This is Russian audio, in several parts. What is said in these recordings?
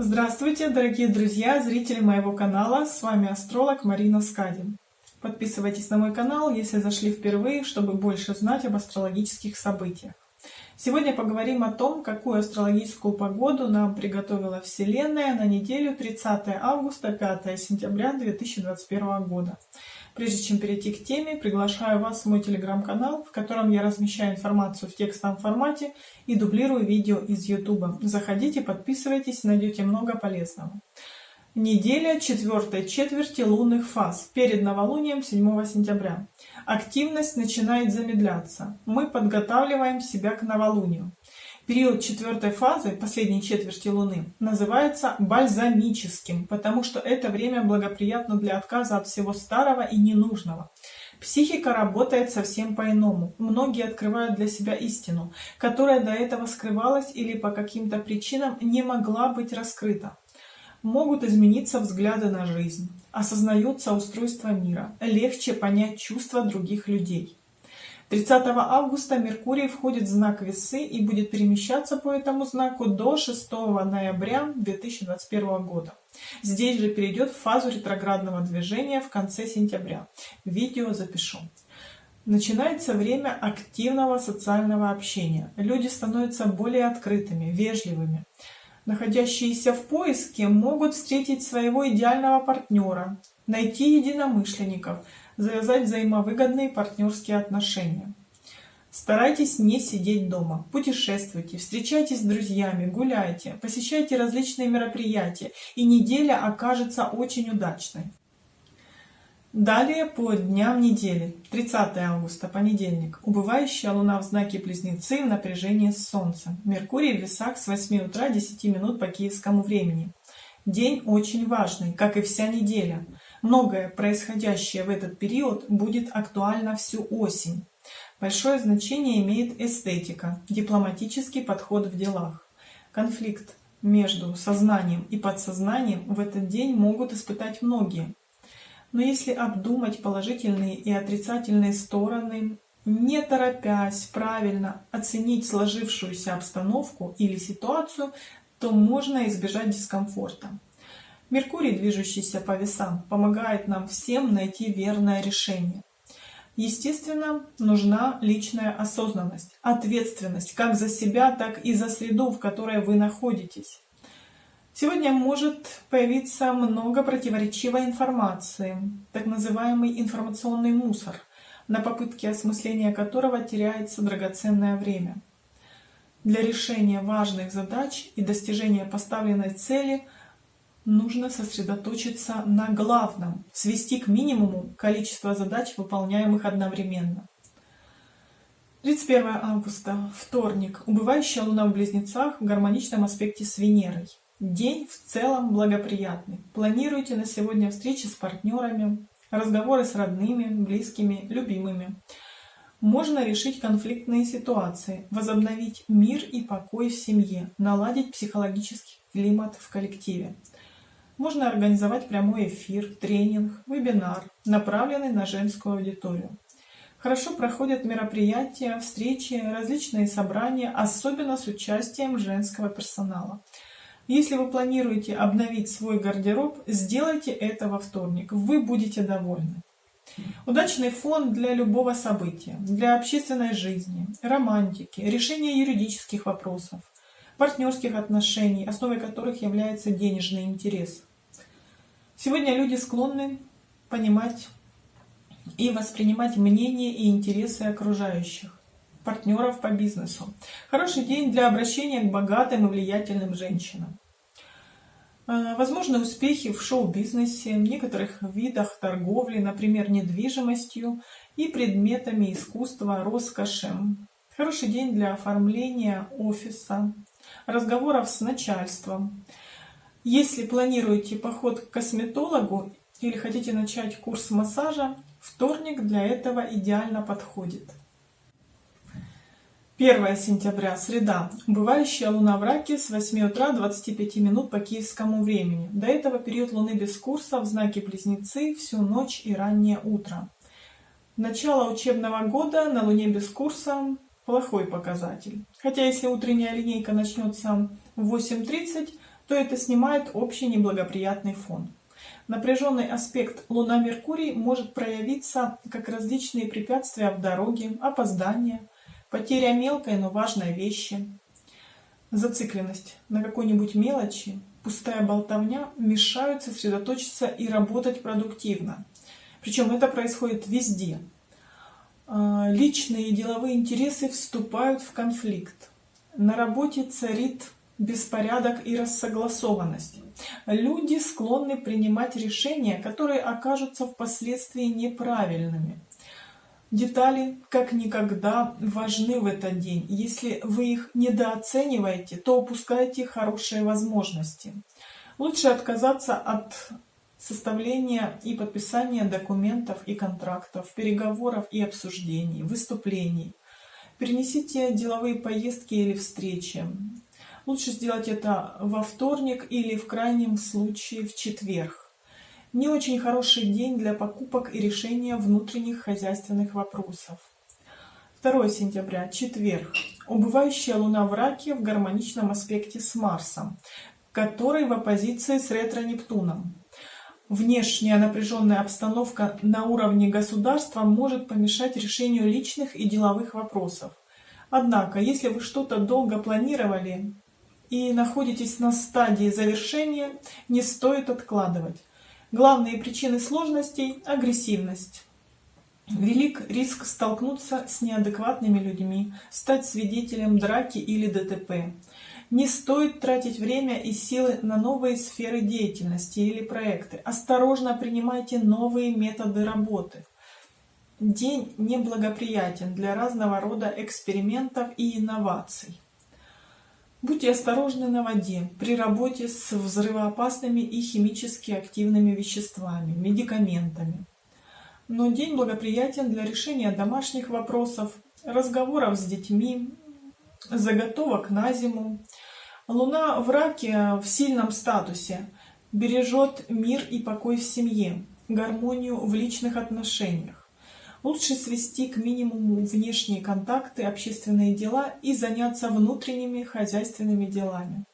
Здравствуйте, дорогие друзья, зрители моего канала, с вами астролог Марина Скади. Подписывайтесь на мой канал, если зашли впервые, чтобы больше знать об астрологических событиях. Сегодня поговорим о том, какую астрологическую погоду нам приготовила Вселенная на неделю 30 августа 5 сентября 2021 года. Прежде чем перейти к теме, приглашаю вас в мой телеграм-канал, в котором я размещаю информацию в текстовом формате и дублирую видео из YouTube. Заходите, подписывайтесь, найдете много полезного. Неделя четвертой четверти лунных фаз перед новолунием 7 сентября. Активность начинает замедляться. Мы подготавливаем себя к новолунию. Период четвертой фазы, последней четверти Луны, называется бальзамическим, потому что это время благоприятно для отказа от всего старого и ненужного. Психика работает совсем по-иному. Многие открывают для себя истину, которая до этого скрывалась или по каким-то причинам не могла быть раскрыта. Могут измениться взгляды на жизнь, осознается устройство мира, легче понять чувства других людей. 30 августа Меркурий входит в знак Весы и будет перемещаться по этому знаку до 6 ноября 2021 года. Здесь же перейдет в фазу ретроградного движения в конце сентября. Видео запишу. Начинается время активного социального общения. Люди становятся более открытыми, вежливыми. Находящиеся в поиске могут встретить своего идеального партнера, найти единомышленников, завязать взаимовыгодные партнерские отношения. Старайтесь не сидеть дома, путешествуйте, встречайтесь с друзьями, гуляйте, посещайте различные мероприятия, и неделя окажется очень удачной. Далее по дням недели. 30 августа, понедельник. Убывающая луна в знаке Близнецы напряжении с Солнцем. Меркурий в весах с 8 утра 10 минут по киевскому времени. День очень важный, как и вся неделя. Многое происходящее в этот период будет актуально всю осень. Большое значение имеет эстетика, дипломатический подход в делах. Конфликт между сознанием и подсознанием в этот день могут испытать многие. Но если обдумать положительные и отрицательные стороны, не торопясь правильно оценить сложившуюся обстановку или ситуацию, то можно избежать дискомфорта. Меркурий, движущийся по весам, помогает нам всем найти верное решение. Естественно, нужна личная осознанность, ответственность как за себя, так и за среду, в которой вы находитесь. Сегодня может появиться много противоречивой информации, так называемый информационный мусор, на попытке осмысления которого теряется драгоценное время. Для решения важных задач и достижения поставленной цели – нужно сосредоточиться на главном, свести к минимуму количество задач, выполняемых одновременно. 31 августа, вторник. Убывающая Луна в Близнецах в гармоничном аспекте с Венерой. День в целом благоприятный. Планируйте на сегодня встречи с партнерами, разговоры с родными, близкими, любимыми. Можно решить конфликтные ситуации, возобновить мир и покой в семье, наладить психологический климат в коллективе. Можно организовать прямой эфир, тренинг, вебинар, направленный на женскую аудиторию. Хорошо проходят мероприятия, встречи, различные собрания, особенно с участием женского персонала. Если вы планируете обновить свой гардероб, сделайте это во вторник, вы будете довольны. Удачный фон для любого события, для общественной жизни, романтики, решения юридических вопросов, партнерских отношений, основой которых является денежный интерес. Сегодня люди склонны понимать и воспринимать мнения и интересы окружающих, партнеров по бизнесу. Хороший день для обращения к богатым и влиятельным женщинам. А, возможны успехи в шоу-бизнесе, некоторых видах торговли, например, недвижимостью и предметами искусства, роскоши. Хороший день для оформления офиса, разговоров с начальством, если планируете поход к косметологу или хотите начать курс массажа, вторник для этого идеально подходит. 1 сентября, среда. Убывающая луна в раке с 8 утра 25 минут по киевскому времени. До этого период луны без курса в знаке Близнецы всю ночь и раннее утро. Начало учебного года на луне без курса плохой показатель. Хотя если утренняя линейка начнется в 8.30, то это снимает общий неблагоприятный фон. Напряженный аспект Луна-Меркурий может проявиться как различные препятствия в дороге, опоздания, потеря мелкой, но важной вещи, зацикленность на какой-нибудь мелочи, пустая болтовня мешают сосредоточиться и работать продуктивно. Причем это происходит везде. А, личные и деловые интересы вступают в конфликт. На работе царит беспорядок и рассогласованность. Люди склонны принимать решения, которые окажутся впоследствии неправильными. Детали как никогда важны в этот день. Если вы их недооцениваете, то упускаете хорошие возможности. Лучше отказаться от составления и подписания документов и контрактов, переговоров и обсуждений, выступлений. Перенесите деловые поездки или встречи. Лучше сделать это во вторник или в крайнем случае в четверг. Не очень хороший день для покупок и решения внутренних хозяйственных вопросов. 2 сентября, четверг. Убывающая Луна в Раке в гармоничном аспекте с Марсом, который в оппозиции с ретро-Нептуном. Внешняя напряженная обстановка на уровне государства может помешать решению личных и деловых вопросов. Однако, если вы что-то долго планировали, и находитесь на стадии завершения, не стоит откладывать. Главные причины сложностей – агрессивность. Велик риск столкнуться с неадекватными людьми, стать свидетелем драки или ДТП. Не стоит тратить время и силы на новые сферы деятельности или проекты. Осторожно принимайте новые методы работы. День неблагоприятен для разного рода экспериментов и инноваций. Будьте осторожны на воде при работе с взрывоопасными и химически активными веществами, медикаментами. Но день благоприятен для решения домашних вопросов, разговоров с детьми, заготовок на зиму. Луна в раке в сильном статусе бережет мир и покой в семье, гармонию в личных отношениях. Лучше свести к минимуму внешние контакты, общественные дела и заняться внутренними хозяйственными делами.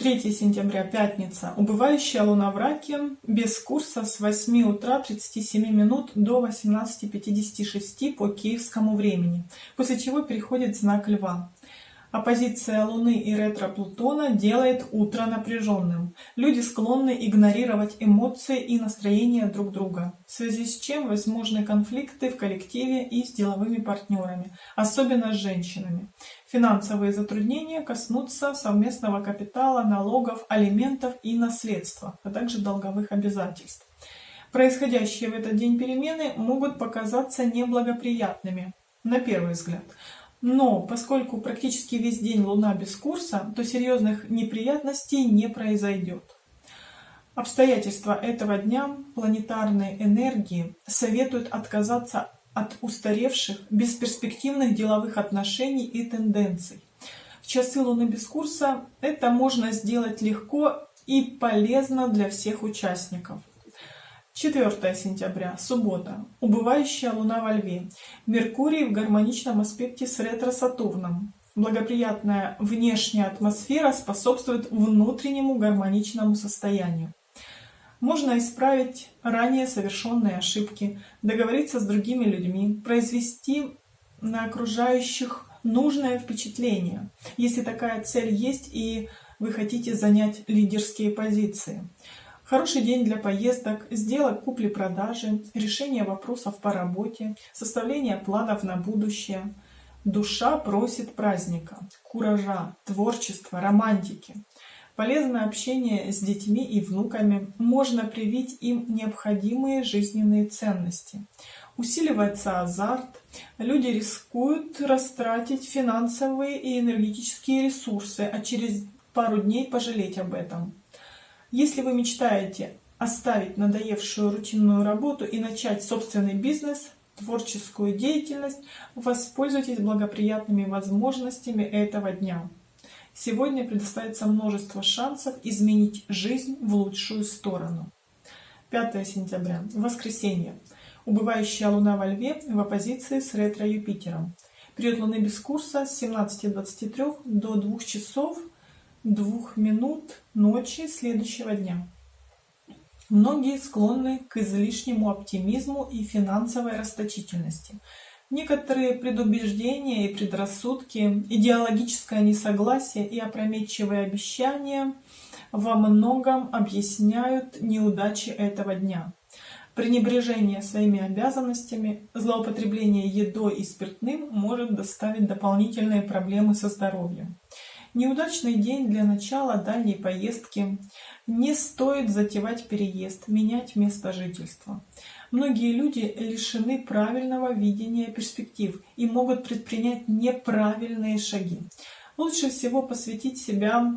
3 сентября, пятница. Убывающая луна в раке, без курса с 8 утра 37 минут до 18.56 по киевскому времени, после чего переходит знак льва. Оппозиция Луны и ретро-Плутона делает утро напряженным. Люди склонны игнорировать эмоции и настроения друг друга, в связи с чем возможны конфликты в коллективе и с деловыми партнерами, особенно с женщинами. Финансовые затруднения коснутся совместного капитала, налогов, алиментов и наследства, а также долговых обязательств. Происходящие в этот день перемены могут показаться неблагоприятными, на первый взгляд. Но поскольку практически весь день Луна без курса, то серьезных неприятностей не произойдет. Обстоятельства этого дня планетарной энергии советуют отказаться от устаревших, бесперспективных деловых отношений и тенденций. В часы Луны без курса это можно сделать легко и полезно для всех участников. 4 сентября, суббота. Убывающая Луна во Льве. Меркурий в гармоничном аспекте с ретро-Сатурном. Благоприятная внешняя атмосфера способствует внутреннему гармоничному состоянию. Можно исправить ранее совершенные ошибки, договориться с другими людьми, произвести на окружающих нужное впечатление, если такая цель есть и вы хотите занять лидерские позиции. Хороший день для поездок, сделок купли-продажи, решения вопросов по работе, составления планов на будущее. Душа просит праздника, куража, творчества, романтики. Полезное общение с детьми и внуками можно привить им необходимые жизненные ценности. Усиливается азарт, люди рискуют растратить финансовые и энергетические ресурсы, а через пару дней пожалеть об этом. Если вы мечтаете оставить надоевшую рутинную работу и начать собственный бизнес, творческую деятельность, воспользуйтесь благоприятными возможностями этого дня. Сегодня предоставится множество шансов изменить жизнь в лучшую сторону. 5 сентября. Воскресенье. Убывающая Луна во Льве в оппозиции с ретро-Юпитером. Период Луны без курса с 17.23 до 2 часов двух минут ночи следующего дня. Многие склонны к излишнему оптимизму и финансовой расточительности. Некоторые предубеждения и предрассудки, идеологическое несогласие и опрометчивые обещания во многом объясняют неудачи этого дня. Пренебрежение своими обязанностями, злоупотребление едой и спиртным может доставить дополнительные проблемы со здоровьем. Неудачный день для начала дальней поездки. Не стоит затевать переезд, менять место жительства. Многие люди лишены правильного видения перспектив и могут предпринять неправильные шаги. Лучше всего посвятить себя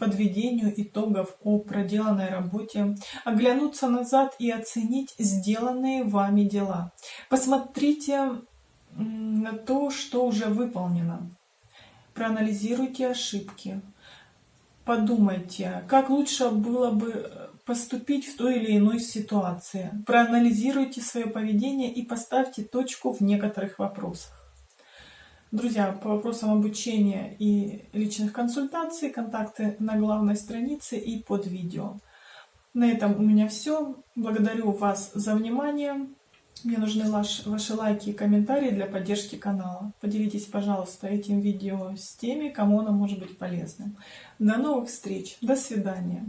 подведению итогов о проделанной работе, оглянуться назад и оценить сделанные вами дела. Посмотрите на то, что уже выполнено проанализируйте ошибки, подумайте, как лучше было бы поступить в той или иной ситуации, проанализируйте свое поведение и поставьте точку в некоторых вопросах. Друзья, по вопросам обучения и личных консультаций, контакты на главной странице и под видео. На этом у меня все. Благодарю вас за внимание. Мне нужны ваши лайки и комментарии для поддержки канала. Поделитесь, пожалуйста, этим видео с теми, кому оно может быть полезным. До новых встреч. До свидания.